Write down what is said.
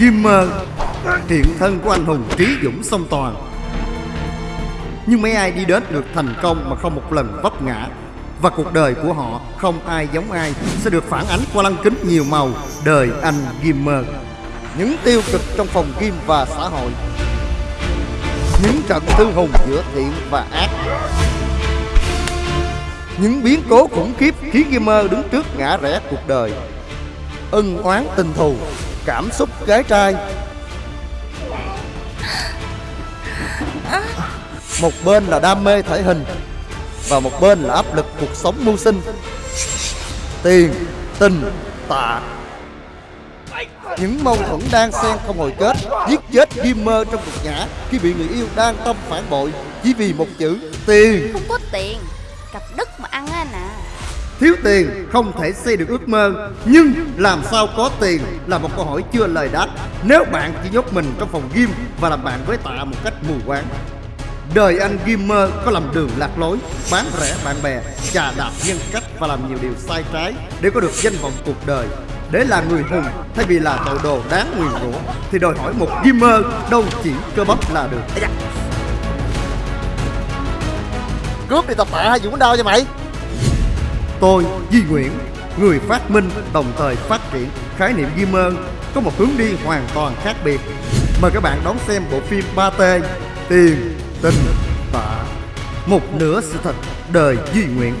Gimmer Hiện thân của anh hùng trí dũng song toàn. Nhưng mấy ai đi đến được thành công mà không một lần vấp ngã. Và cuộc đời của họ không ai giống ai Sẽ được phản ánh qua lăng kính nhiều màu Đời anh Gimmer Những tiêu cực trong phòng game và xã hội. Những trận thư hùng giữa thiện và ác. Những biến cố khủng khiếp khiến gamer đứng trước ngã rẽ cuộc đời. Ân oán tình thù. Cảm xúc gái trai. Một bên là đam mê thể hình Và một bên là áp lực cuộc sống mưu sinh. Tiền, tình, tạ. Những mâu thuẫn đang xen không hồi kết Giết chết gamer trong cuộc nhã Khi bị người yêu đang tâm phản bội Chỉ vì một chữ tiền. Không có tiền Cặp đất mà ăn á nè. Thiếu tiền không thể xây được ước mơ, Nhưng làm sao có tiền là một câu hỏi chưa lời đáp. Nếu bạn chỉ nhốt mình trong phòng game Và làm bạn với tạ một cách mù quáng. Đời anh gamer có làm đường lạc lối, Bán rẻ bạn bè trà đạp nhân cách và làm nhiều điều sai trái Để có được danh vọng cuộc đời. Để là người hùng, thay vì là tội đồ đáng nguyền rủa, thì đòi hỏi một gamer đâu chỉ cơ bắp là được. Cướp đi tập tạ hay Dũng đau cho mày tôi Di Nguyễn, người phát minh, đồng thời phát triển khái niệm ghi mơn, có một hướng đi hoàn toàn khác biệt. Mời các bạn đón xem bộ phim 3T tiền, tình tạ một nửa sự thật đời Di Nguyễn.